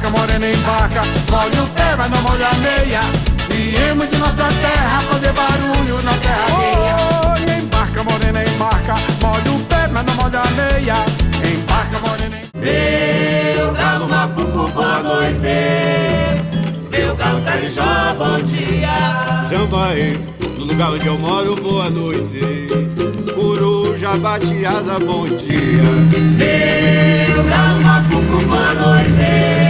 Embarca, morena, embarca, molhe o pé, mas não molha a meia. Viemos de nossa terra fazer barulho na terra alheia. Oh, embarca, morena, embarca, molhe o pé, mas não molha a meia. Embarca, morena, embarca. Meu galo macuco, boa noite. Meu galo carijó, bom dia. Jambaí, no lugar onde eu moro, boa noite. Coruja bate asa, bom dia. Meu galo macuco, boa noite.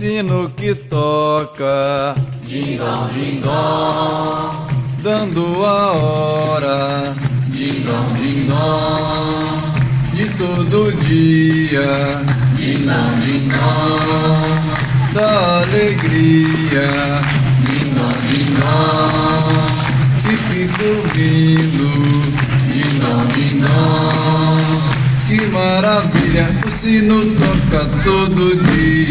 sino que toca, dingão, dingão, dando a hora, dingão, dingão, de todo dia, dingão, dingão, da alegria, dingão, dingão, que fico ouvindo, dingão, dingão. Que maravilha, o sino toca todo dia.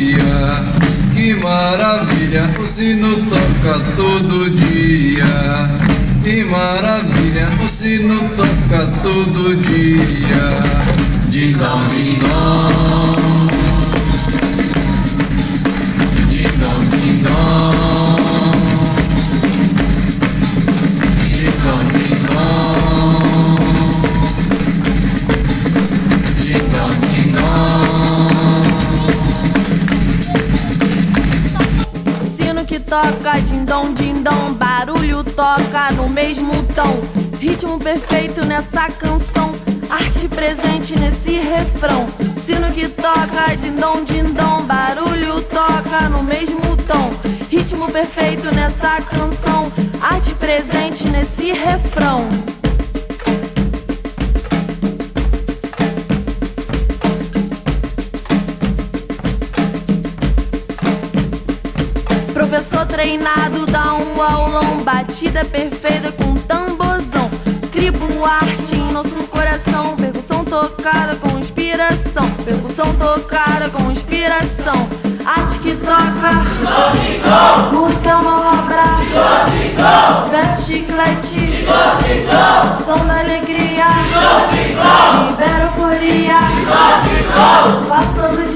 O sino toca todo dia. Que maravilha, o sino toca todo dia. Dingão, dingão. Toca, dindom, dindom, barulho toca no mesmo tom. Ritmo perfeito nessa canção, arte presente nesse refrão. Sino que toca, dindom, dindom, barulho toca no mesmo tom. Ritmo perfeito nessa canção, arte presente nesse refrão. eu sou treinado, dá um aulão, batida perfeita com tambozão. Tribo arte em nosso coração, percussão tocada com inspiração, percussão tocada com inspiração. Arte que toca, música é uma obra, verso chiclete, som da alegria, libera euforia, faço todo